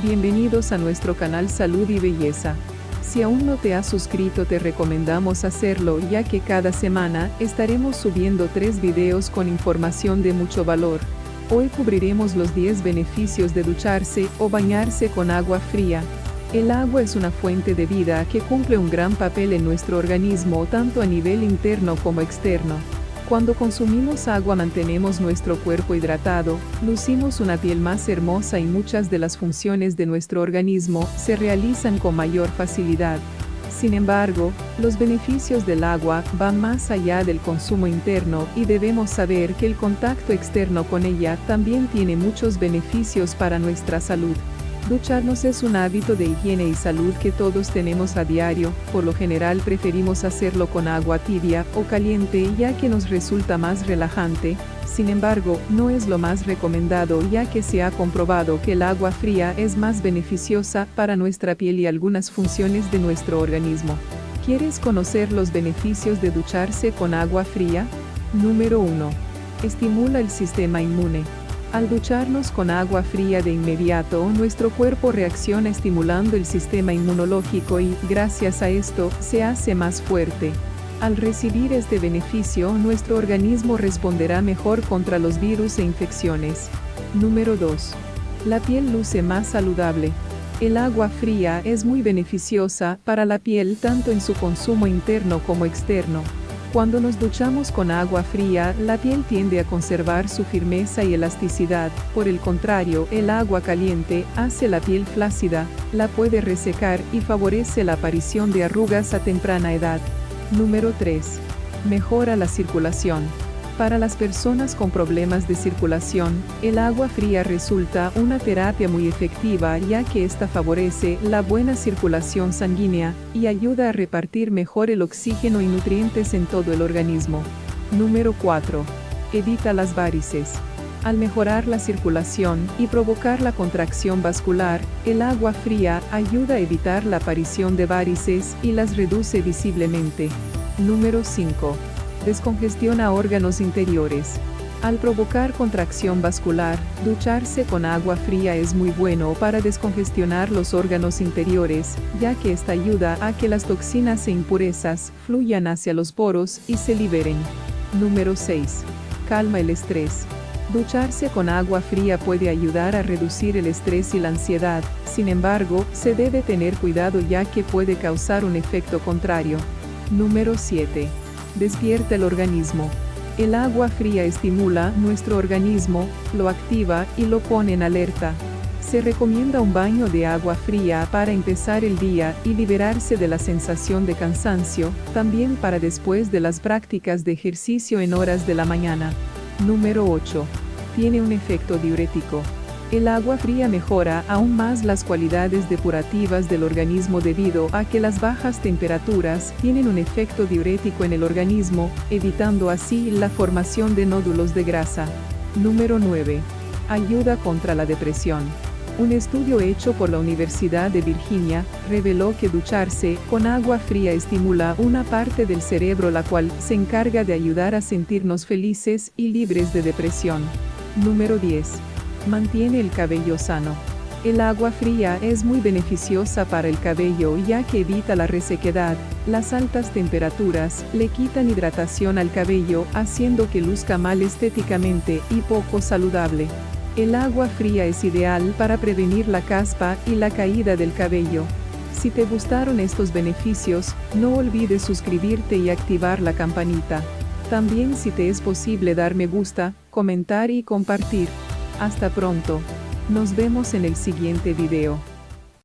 Bienvenidos a nuestro canal Salud y Belleza. Si aún no te has suscrito te recomendamos hacerlo ya que cada semana estaremos subiendo tres videos con información de mucho valor. Hoy cubriremos los 10 beneficios de ducharse o bañarse con agua fría. El agua es una fuente de vida que cumple un gran papel en nuestro organismo tanto a nivel interno como externo. Cuando consumimos agua mantenemos nuestro cuerpo hidratado, lucimos una piel más hermosa y muchas de las funciones de nuestro organismo se realizan con mayor facilidad. Sin embargo, los beneficios del agua van más allá del consumo interno y debemos saber que el contacto externo con ella también tiene muchos beneficios para nuestra salud. Ducharnos es un hábito de higiene y salud que todos tenemos a diario, por lo general preferimos hacerlo con agua tibia o caliente ya que nos resulta más relajante, sin embargo, no es lo más recomendado ya que se ha comprobado que el agua fría es más beneficiosa para nuestra piel y algunas funciones de nuestro organismo. ¿Quieres conocer los beneficios de ducharse con agua fría? Número 1. Estimula el sistema inmune. Al ducharnos con agua fría de inmediato, nuestro cuerpo reacciona estimulando el sistema inmunológico y, gracias a esto, se hace más fuerte. Al recibir este beneficio, nuestro organismo responderá mejor contra los virus e infecciones. Número 2. La piel luce más saludable. El agua fría es muy beneficiosa para la piel tanto en su consumo interno como externo. Cuando nos duchamos con agua fría, la piel tiende a conservar su firmeza y elasticidad, por el contrario, el agua caliente hace la piel flácida, la puede resecar y favorece la aparición de arrugas a temprana edad. Número 3. Mejora la circulación. Para las personas con problemas de circulación, el agua fría resulta una terapia muy efectiva ya que esta favorece la buena circulación sanguínea y ayuda a repartir mejor el oxígeno y nutrientes en todo el organismo. Número 4. Evita las varices. Al mejorar la circulación y provocar la contracción vascular, el agua fría ayuda a evitar la aparición de varices y las reduce visiblemente. Número 5 descongestiona órganos interiores. Al provocar contracción vascular, ducharse con agua fría es muy bueno para descongestionar los órganos interiores, ya que esta ayuda a que las toxinas e impurezas fluyan hacia los poros y se liberen. Número 6. Calma el estrés. Ducharse con agua fría puede ayudar a reducir el estrés y la ansiedad, sin embargo, se debe tener cuidado ya que puede causar un efecto contrario. Número 7 despierta el organismo. El agua fría estimula nuestro organismo, lo activa y lo pone en alerta. Se recomienda un baño de agua fría para empezar el día y liberarse de la sensación de cansancio, también para después de las prácticas de ejercicio en horas de la mañana. Número 8. Tiene un efecto diurético. El agua fría mejora aún más las cualidades depurativas del organismo debido a que las bajas temperaturas tienen un efecto diurético en el organismo, evitando así la formación de nódulos de grasa. Número 9. Ayuda contra la depresión. Un estudio hecho por la Universidad de Virginia reveló que ducharse con agua fría estimula una parte del cerebro la cual se encarga de ayudar a sentirnos felices y libres de depresión. Número 10 mantiene el cabello sano. El agua fría es muy beneficiosa para el cabello ya que evita la resequedad, las altas temperaturas le quitan hidratación al cabello haciendo que luzca mal estéticamente y poco saludable. El agua fría es ideal para prevenir la caspa y la caída del cabello. Si te gustaron estos beneficios, no olvides suscribirte y activar la campanita. También si te es posible dar me gusta, comentar y compartir. Hasta pronto. Nos vemos en el siguiente video.